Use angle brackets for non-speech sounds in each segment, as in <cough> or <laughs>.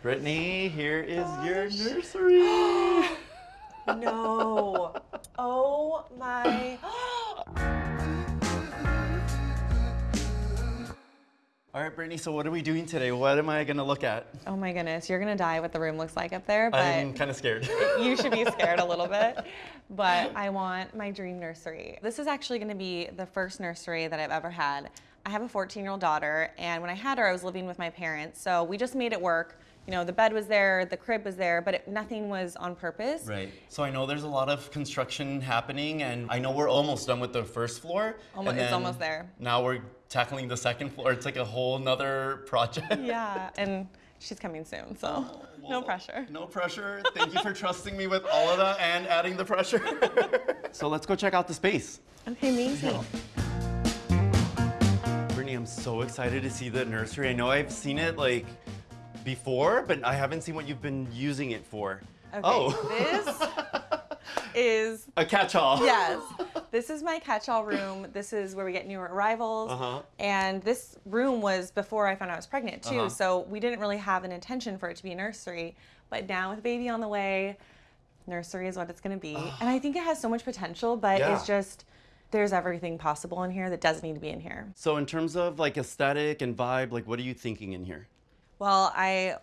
Brittany, here is your <gasps> nursery. No. Oh my. <gasps> All right, Brittany, so what are we doing today? What am I gonna look at? Oh my goodness, you're gonna die what the room looks like up there, but I'm kind of scared. <laughs> you should be scared a little bit. <laughs> But I want my dream nursery. This is actually gonna be the first nursery that I've ever had. I have a 14 year old daughter, and when I had her, I was living with my parents. So we just made it work. You know, the bed was there, the crib was there, but it, nothing was on purpose. Right. So I know there's a lot of construction happening, and I know we're almost done with the first floor. Almo- and it's almost there. Now we're tackling the second floor. It's like a whole nother project. <laughs> Yeah, and she's coming soon, so oh, no pressure. No pressure. Thank you for trusting me with all of that and adding the pressure. <laughs> so let's go check out the space. Okay, amazing. Brittany, I'm so excited to see the nursery. I know I've seen it like before, but I haven't seen what you've been using it for. Okay, Oh, this <laughs> is a catch-all. yes. <laughs> This is my catch-all room. This is where we get new arrivals. Uh-huh. And this room was before I found out I was pregnant too. Uh-huh. So we didn't really have an intention for it to be a nursery. But now with baby on the way, nursery is what it's going to be. and I think it has so much potential, but Yeah. it's just there's everything possible in here that doesn't need to be in here. So in terms of like aesthetic and vibe, like what are you thinking in here? Well, I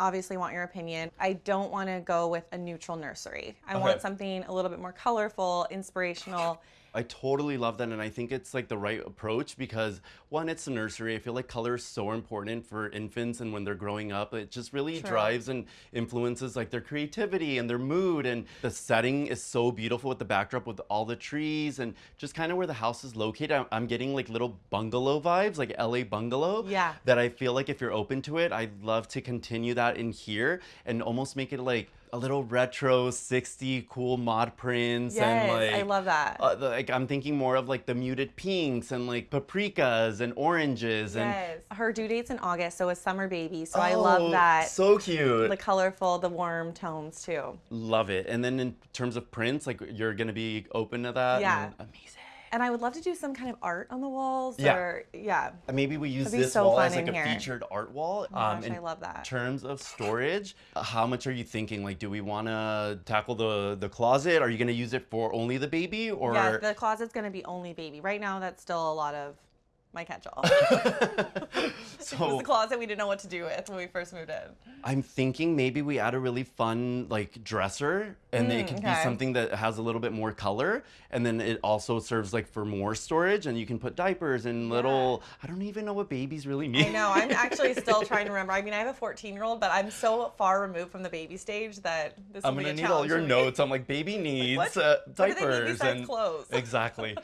obviously want your opinion. I don't want to go with a neutral nursery. I Okay. want something a little bit more colorful, inspirational. I totally love that, and I think it's like the right approach because one, it's a nursery. I feel like color is so important for infants and when they're growing up. It just really True. drives and influences like their creativity and their mood. And the setting is so beautiful with the backdrop with all the trees and just kind of where the house is located. I'm, I'm getting like little bungalow vibes, like LA bungalow. Yeah. That I feel like if you're open to it, I'd love to continue that in here and almost make it like a little retro 60 cool mod prints and like I love that. uh, the- like I'm thinking more of like the muted pinks and like paprikas and oranges and Her due date's in August, so a summer baby. So I Oh, love that. So cute. the colorful, the warm tones too. Love it. And then in terms of prints, like you're gonna be open to that. Yeah. Amazing. And I would love to do some kind of art on the walls. Yeah. Or yeah. Uh, Maybe we use this so wall as like a here. featured art wall. Um, Oh my gosh, I love that. In terms of storage, uh, how much are you thinking? Like, do we want to tackle the the closet? Are you gonna use it for only the baby, or Yeah, the closet's gonna be only baby. Right now that's still a lot of my catch-all. so, <laughs> <laughs> it was the closet we didn't know what to do with when we first moved in. I'm thinking maybe we add a really fun like dresser and it Mm, could okay. be something that has a little bit more color and then it also serves like for more storage and you can put diapers and little I don't even know what babies really mean. I know. I'm <laughs> actually still trying to remember. I mean, I have a 14 year old, but I'm so far removed from the baby stage that this is a challenge. I'm gonna a need all your notes. I'm like baby needs what? uh, they need diapers and clothes? exactly.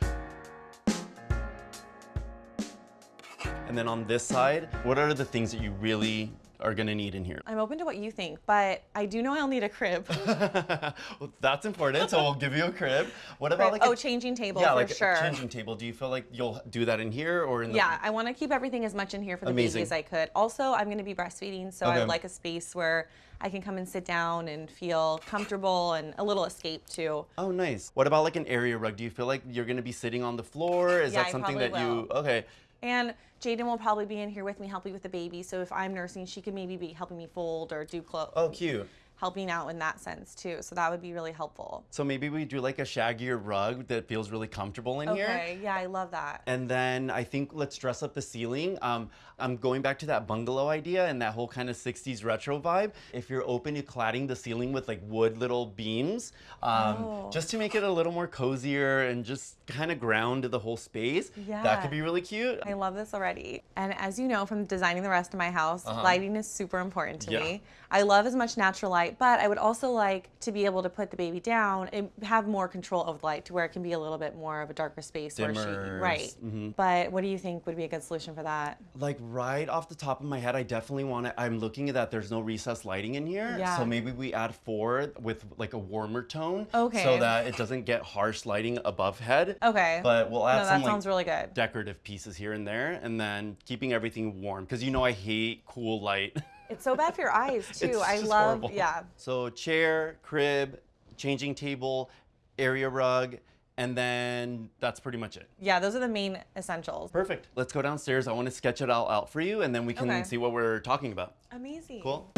And then on this side, what are the things that you really are gonna need in here? I'm open to what you think, but I do know I'll need a crib. <laughs> well, that's important. So we'll give you a crib. What about like oh, a, changing table yeah, for like sure. a changing table? Do you feel like you'll do that in here or in the? Yeah, I want to keep everything as much in here for the Amazing. baby as I could. Also, I'm going to be breastfeeding, so I would like a space where I can come and sit down and feel comfortable and a little escape too. Oh, nice. What about like an area rug? Do you feel like you're gonna be sitting on the floor? Is Yeah, that something that you? Okay. And Jaden will probably be in here with me helping with the baby. So if I'm nursing, she can maybe be helping me fold or do clothes, Oh, cute. Helping out in that sense too. So that would be really helpful. So maybe we do like a shaggier rug that feels really comfortable in here. Okay, yeah, I love that. And then I think let's dress up the ceiling. Um, I'm going back to that bungalow idea and that whole kind of 60s retro vibe. If you're open to cladding the ceiling with like wood little beams, um, Oh. just to make it a little more cozier and just kind of ground the whole space, yeah. that could be really cute. I love this already. And as you know from designing the rest of my house, lighting is super important to. Yeah. me. I love as much natural light, but I would also like to be able to put the baby down and have more control of the light to where it can be a little bit more of a darker space where she Dimmers, right. mhm. But what do you think would be a good solution for that? Like right off the top of my head, I definitely want to. I'm looking at that. There's no recessed lighting in here, Yeah. so maybe we add four with like a warmer tone, Okay. so that it doesn't get harsh lighting above head. Okay. But we'll add no, some that like really good. decorative pieces here and there, and then keeping everything warm because you know I hate cool light. <laughs> It's so bad for your eyes <laughs> too. It's I just love horrible. yeah. So chair, crib, changing table, area rug, and then that's pretty much it. Yeah, those are the main essentials. Perfect. Let's go downstairs. I want to sketch it all out for you, and then we can Okay. see what we're talking about. Amazing. Cool.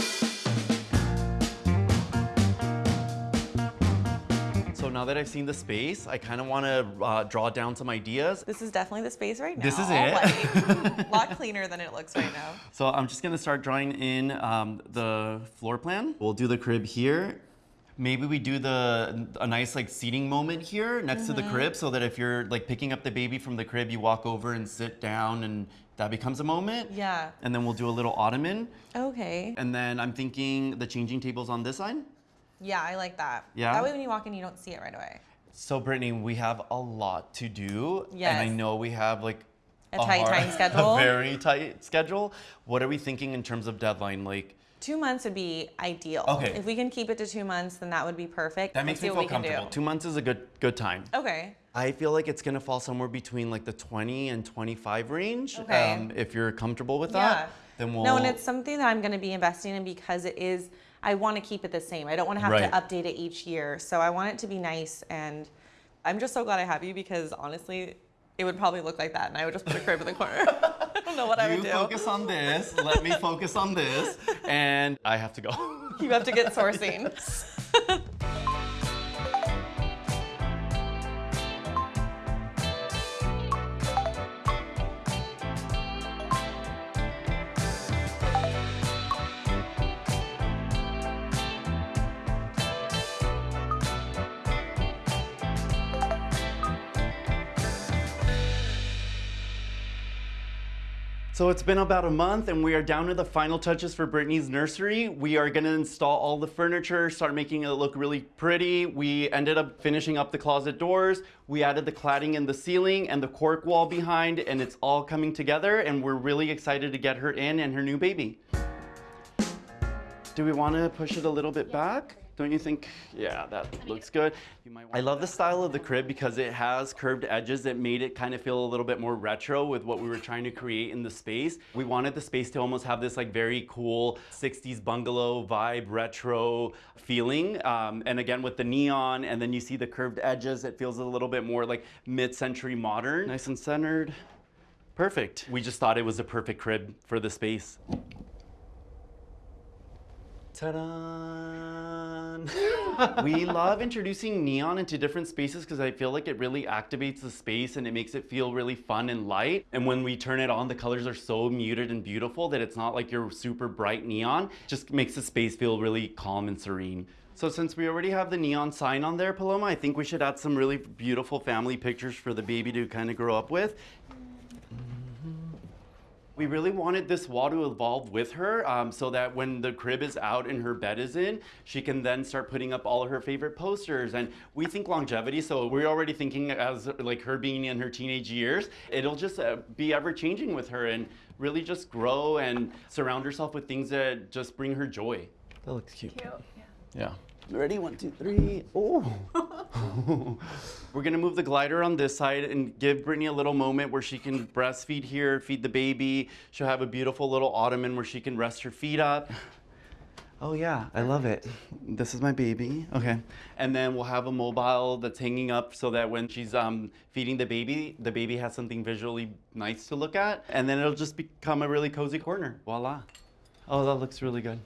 Now that I've seen the space, I kind of want to uh, draw down some ideas. This is definitely the space right now. This is it. Like, <laughs> a lot cleaner than it looks right now. So I'm just gonna start drawing in um, the floor plan. We'll do the crib here. Maybe we do the a nice like seating moment here next to the Mm-hmm. crib, so that if you're like picking up the baby from the crib, you walk over and sit down, and that becomes a moment. Yeah. And then we'll do a little ottoman, Okay. and then I'm thinking the changing tables on this side. Yeah, I like that. Yeah? That way when you walk in, you don't see it right away. So Brittany, we have a lot to do, and I know we have like A tight hard- time <laughs> schedule. a very tight schedule. What are we thinking in terms of deadline? Like. Two months would be ideal. Okay. If we can keep it to two months, then that would be perfect. That Let's makes me feel we can do. comfortable. Two months is a good good time. Okay. I feel like it's gonna fall somewhere between like the 20 and 25 range. Okay. Um, if you're comfortable with that, Yeah. that, then we'll. No, and it's something that I'm going to be investing in because it is. I want to keep it the same. I don't want to have Right. to update it each year. So I want it to be nice, and I'm just so glad I have you because honestly, it would probably look like that, and I would just put a crib in the corner. <laughs> I don't know what I would do. You focus on this. let me focus on this, and I have to go. You have to get sourcing. <laughs> <laughs> So it's been about a month and we are down to the final touches for Brittany's nursery. We are gonna install all the furniture, start making it look really pretty. We ended up finishing up the closet doors. We added the cladding in the ceiling and the cork wall behind and it's all coming together and we're really excited to get her in and her new baby. Do we wanna push it a little bit back? Don't you think? Yeah, that looks good. You might I love the style of the crib because it has curved edges that made it kind of feel a little bit more retro with what we were trying to create in the space. We wanted the space to almost have this like very cool 60s bungalow vibe, retro feeling. Um, and again, with the neon and then you see the curved edges, it feels a little bit more like mid-century modern. Nice and centered. Perfect. We just thought it was a perfect crib for the space. Ta-da! <laughs> we love introducing neon into different spaces because I feel like it really activates the space and it makes it feel really fun and light. And when we turn it on, the colors are so muted and beautiful that it's not like your super bright neon. Just makes the space feel really calm and serene. So since we already have the neon sign on there, Paloma, I think we should add some really beautiful family pictures for the baby to kind of grow up with. We really wanted this wall to evolve with her um, so that when the crib is out and her bed is in, she can then start putting up all of her favorite posters. And we think longevity, so we're already thinking as like her being in her teenage years, it'll just uh, be ever changing with her and really just grow and surround herself with things that just bring her joy. That looks cute. Yeah. Yeah. Ready? One, two, three. Oh. <laughs> We're gonna move the glider on this side and give Brittany a little moment where she can breastfeed here, feed the baby. She'll have a beautiful little ottoman where she can rest her feet up. Oh yeah, I love it. This is my baby. Okay. And then we'll have a mobile that's hanging up so that when she's um, feeding the baby, the baby has something visually nice to look at. And then it'll just become a really cozy corner. Voila. Oh, that looks really good.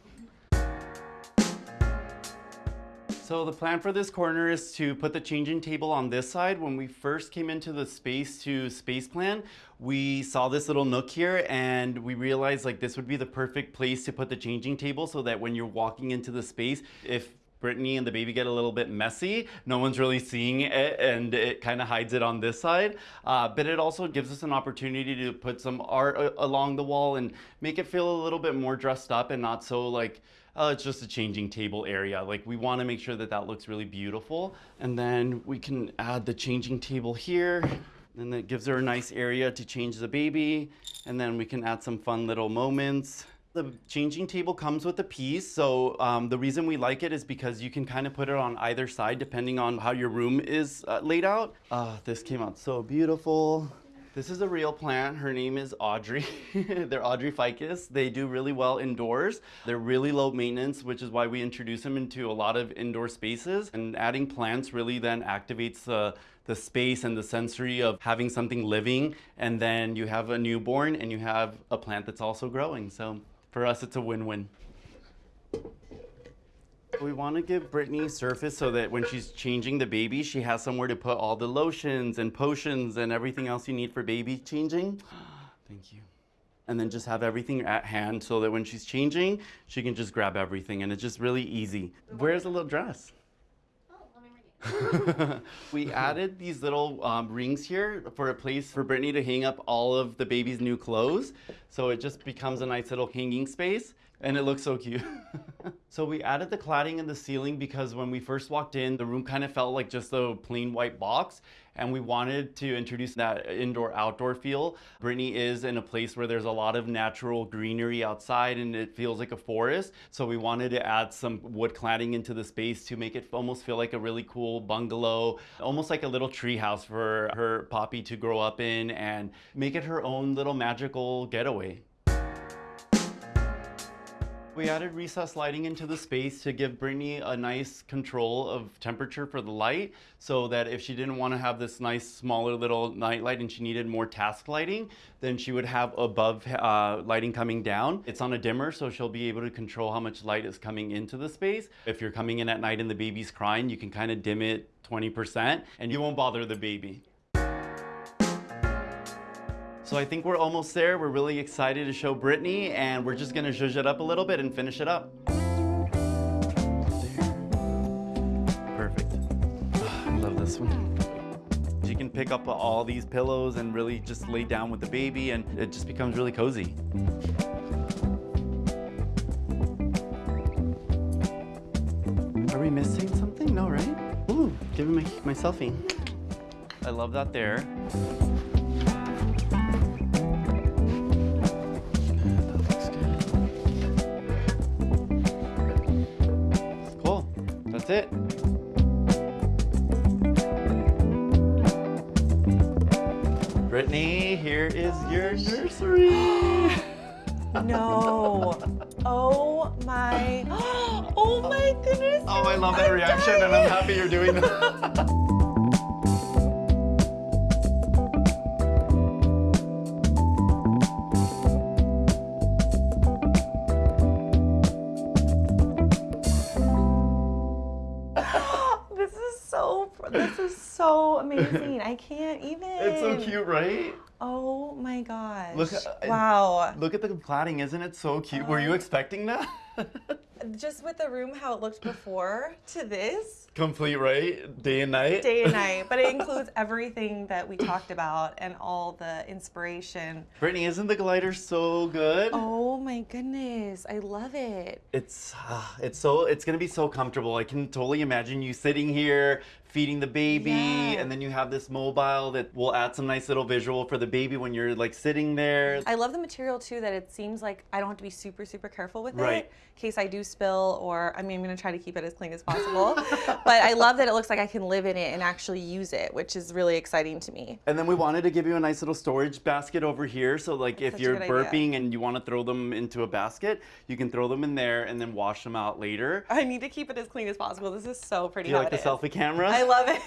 So the plan for this corner is to put the changing table on this side. When we first came into the space to space plan, we saw this little nook here and we realized like this would be the perfect place to put the changing table so that when you're walking into the space, if Brittany and the baby get a little bit messy. No one's really seeing it and it kind of hides it on this side. Uh, but it also gives us an opportunity to put some art along the wall and make it feel a little bit more dressed up and not so like, oh, it's just a changing table area. Like we want to make sure that that looks really beautiful. And then we can add the changing table here. And it gives her a nice area to change the baby. And then we can add some fun little moments. The changing table comes with a piece, so um, the reason we like it is because you can kind of put it on either side depending on how your room is uh, laid out. Ah, this came out so beautiful. This is a real plant. Her name is Audrey. <laughs> They're Audrey ficus. They do really well indoors. They're really low maintenance, which is why we introduce them into a lot of indoor spaces. And adding plants really then activates the the space and the sensory of having something living. And then you have a newborn and you have a plant that's also growing. So for us, it's a win-win. We want to give Brittany surface so that when she's changing the baby, she has somewhere to put all the lotions and potions and everything else you need for baby changing. <gasps> Thank you. And then just have everything at hand so that when she's changing, she can just grab everything and it's just really easy. Where's the little dress? Oh, let me read. <laughs> We added these little um, rings here for a place for Brittany to hang up all of the baby's new clothes. So it just becomes a nice little hanging space and it looks so cute. <laughs> so we added the cladding in the ceiling because when we first walked in, the room kind of felt like just a plain white box and we wanted to introduce that indoor outdoor feel. Brittany is in a place where there's a lot of natural greenery outside and it feels like a forest. So we wanted to add some wood cladding into the space to make it almost feel like a really cool bungalow, almost like a little tree house for her Poppy to grow up in and make it her own little magical getaway. We added recessed lighting into the space to give Brittany a nice control of temperature for the light so that if she didn't want to have this nice smaller little night light and she needed more task lighting, then she would have above uh, lighting coming down. It's on a dimmer so she'll be able to control how much light is coming into the space. If you're coming in at night and the baby's crying, you can kind of dim it 20% and you won't bother the baby. So I think we're almost there. We're really excited to show Brittany and we're just gonna zhuzh it up a little bit and finish it up. There. Perfect. Ah, I love this one. You can pick up all these pillows and really just lay down with the baby and it just becomes really cozy. Are we missing something? No, right? Ooh, give me my, my selfie. I love that there. That's it. Brittany, here is your nursery. <laughs> No. Oh my. <gasps> Oh my goodness. Oh, I love that I'm reaction, and I'm happy you're doing that. <laughs> amazing. <laughs> I can't even. It's so cute, right? Oh my gosh. Look, uh, wow. Look at the cladding, isn't it so cute? Were you Uh, expecting that? <laughs> Just with the room, how it looked before to this, Complete, right? Day and night? day and night. <laughs> But it includes everything that we talked about and all the inspiration. Brittany, isn't the glider so good? Oh my goodness. I love it. It's ah, it's so it's gonna be so comfortable. I can totally imagine you sitting here feeding the baby, Yeah. and then you have this mobile that will add some nice little visual for the baby when you're like sitting there. I love the material too that it seems like I don't have to be super, super careful with Right. it in case I do spill or I mean I'm gonna try to keep it as clean as possible. <laughs> but I love that it looks like I can live in it and actually use it, which is really exciting to me. And then we wanted to give you a nice little storage basket over here. So like if you're good idea. burping and you want to throw them into a basket, you can throw them in there and then wash them out later. I need to keep it as clean as possible. This is so pretty. Do you like the is. selfie camera? I love it.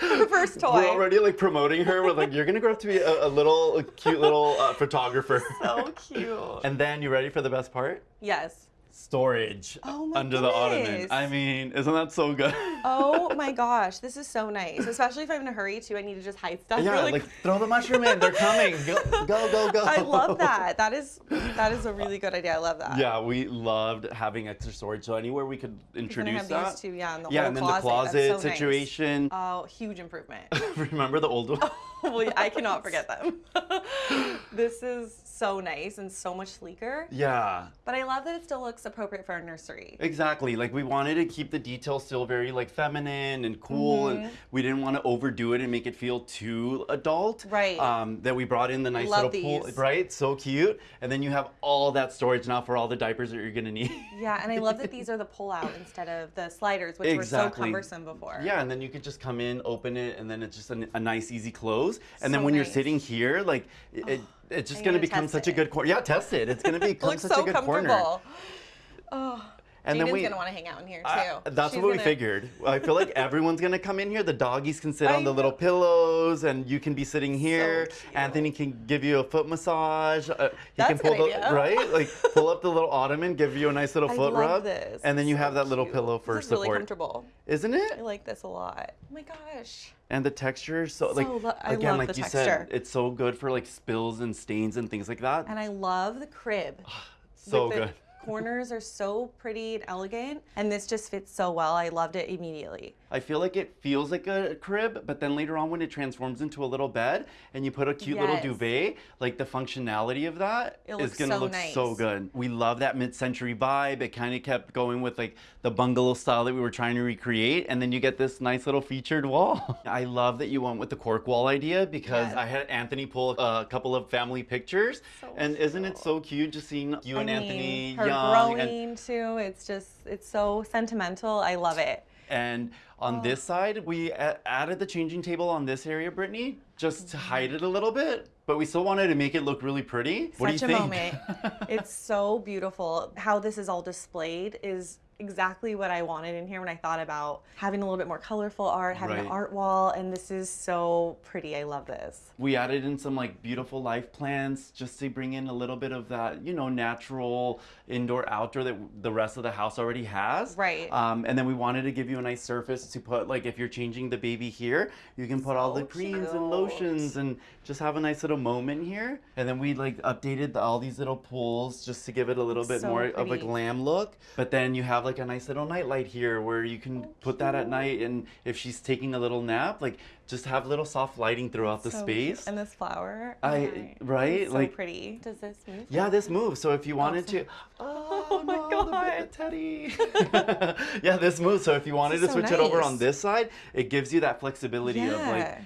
the <laughs> first toy. We're already like promoting her. We're like, you're gonna grow up to be a, a little, a cute little uh, photographer. so cute. <laughs> and then you ready for the best part? yes. Storage Oh under the ottoman. I mean, isn't that so good? Oh <laughs> my gosh, this is so nice. Especially if I'm in a hurry too. I need to just hide stuff yeah, really like throw the mushroom in. They're coming. Go, go, go, go. I love that. That is that is a really good idea. I love that. Yeah, we loved having extra storage. So anywhere we could introduce have that. these two, yeah, in the yeah, and then closet. the closet so nice. situation. Oh, huge improvement. <laughs> Remember the old one? <laughs> well, I cannot forget them. this is so nice and so much sleeker. yeah, But I love that it still looks appropriate for our nursery. exactly. Like we wanted to keep the details still very like feminine and cool, Mm-hmm. and we didn't want to overdo it and make it feel too adult. Right. Um, that we brought in the nice Love little pool, these. right? So cute. And then you have all that storage now for all the diapers that you're gonna need. Yeah, and I love that these are the <laughs> pull-out instead of the sliders, which were so cumbersome before. Yeah, and then you could just come in, open it, and then it's just a, a nice, easy close. And then So when you're sitting here, like it, it, it's just gonna gonna become such a good corner. Yeah, test it. It's gonna <laughs> It become such so a good corner. And Jaden's then we gonna want to hang out in here too. I- that's She's what we gonna- figured. I feel like <laughs> everyone's gonna come in here. The doggies can sit I on the little pillows, and you can be sitting here. cute. Anthony can give you a foot massage. Uh, he That's can pull the idea. right, <laughs> like pull up the little ottoman, give you a nice little I foot love rub, this. and then you So have that little cute. pillow for this is really comfortable. isn't it? I like this a lot. Oh my gosh. And the texture, so like So I again, like you texture. said, it's so good for like spills and stains and things like that. And I love the crib. so Like, good. Corners are so pretty and elegant, and this just fits so well. I loved it immediately. I feel like it feels like a crib, but then later on when it transforms into a little bed and you put a cute little duvet, like the functionality of that It is gonna so look so good. We love that mid-century vibe. It kind of kept going with like the bungalow style that we were trying to recreate, and then you get this nice little featured wall. <laughs> I love that you went with the cork wall idea because Yes. I had Anthony pull a couple of family pictures, So and isn't it so cute just seeing you and I Anthony her young and growing too. It's just, it's so sentimental. I love it. And on this Oh. side, we added the changing table on this area, Brittany, just to mm-hmm. hide it a little bit. But we still wanted to make it look really pretty. What Such do a think? moment. <laughs> it's so beautiful. How this is all displayed is exactly what I wanted in here when I thought about having a little bit more colorful art, having an art wall, and this is so pretty. I love this. we added in some like beautiful life plants just to bring in a little bit of that, you know, natural indoor outdoor that the rest of the house already has. Right. Um, and then we wanted to give you a nice surface to put like if you're changing the baby here, you can put all the So creams and lotions and just have a nice little moment here. And then we like updated the, all these little pools just to give it a little bit So more of a glam look. But then you have like a nice little night light here where you can put that at night and if she's taking a little nap, like just have little soft lighting throughout the So space. cute. And this flower. I- my- right? it's So Like- pretty. Does this move? Yeah, this moves. So if you wanted so- to, oh, <laughs> Oh my no, the God. the teddy. <laughs> yeah, this moves. So if you wanted to so switch it over on this side, it gives you that flexibility of like Yeah. d-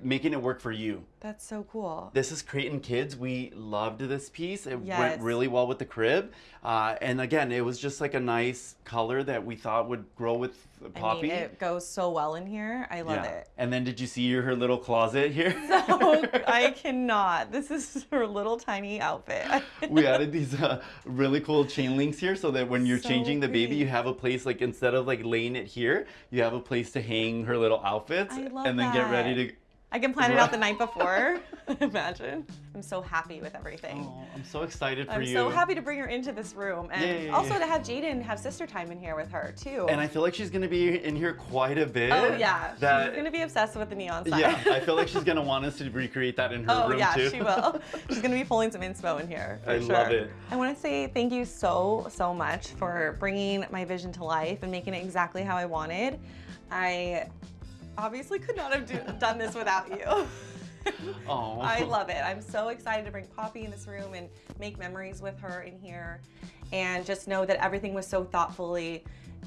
making it work for you. That's so cool. This is Crate & Kids. We loved this piece. It Yes. went really well with the crib. Uh, and again, it was just like a nice color that we thought would grow with Poppy. I mean, it goes so well in here. I love yeah. it. And then did you see her little closet here? <laughs> So I cannot. This is <laughs> her little tiny outfit. <laughs> we added these uh, really cool chain links here so that when you're So changing the baby you have a place like instead of like laying it here you have a place to hang her little outfits and then get ready to I can plan it out the night before. <laughs> <laughs> Imagine. I'm so happy with everything. oh, i'm so excited for I'm you so happy to bring her into this room and Yeah, yeah, yeah. also to have Jaden have sister time in here with her too. and i feel like she's gonna be in here quite a bit oh yeah, that she's gonna be obsessed with the neon sign. yeah i feel like she's <laughs> gonna want us to recreate that in her Oh room yeah, too she will. She's gonna be pulling some inspo in here. I sure. love it. I want to say thank you so so much for bringing my vision to life and making it exactly how I wanted. I obviously could not have do, done this without you. <laughs> oh I love it. I'm so excited to bring Poppy in this room and make memories with her in here. And just know that everything was so thoughtfully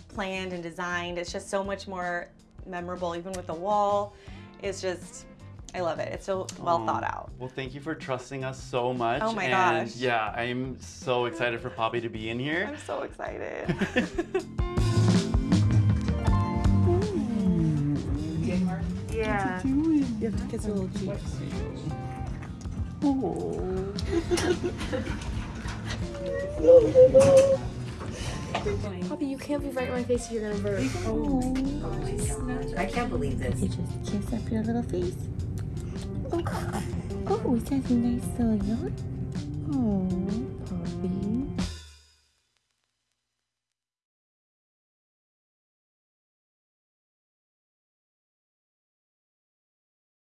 planned and designed. It's just so much more memorable, even with the wall. It's just, I love it. It's so well Aw. thought out. Well, thank you for trusting us so much. Oh my and gosh. Yeah, I'm so excited for Poppy to be in here. I'm so excited. <laughs> You have to kiss her little cheeks. Poppy, you can't be right in my face if you're gonna burp. Oh I can't believe this. You just kiss up your little face. Oh, oh is that a nice little yawn? Oh,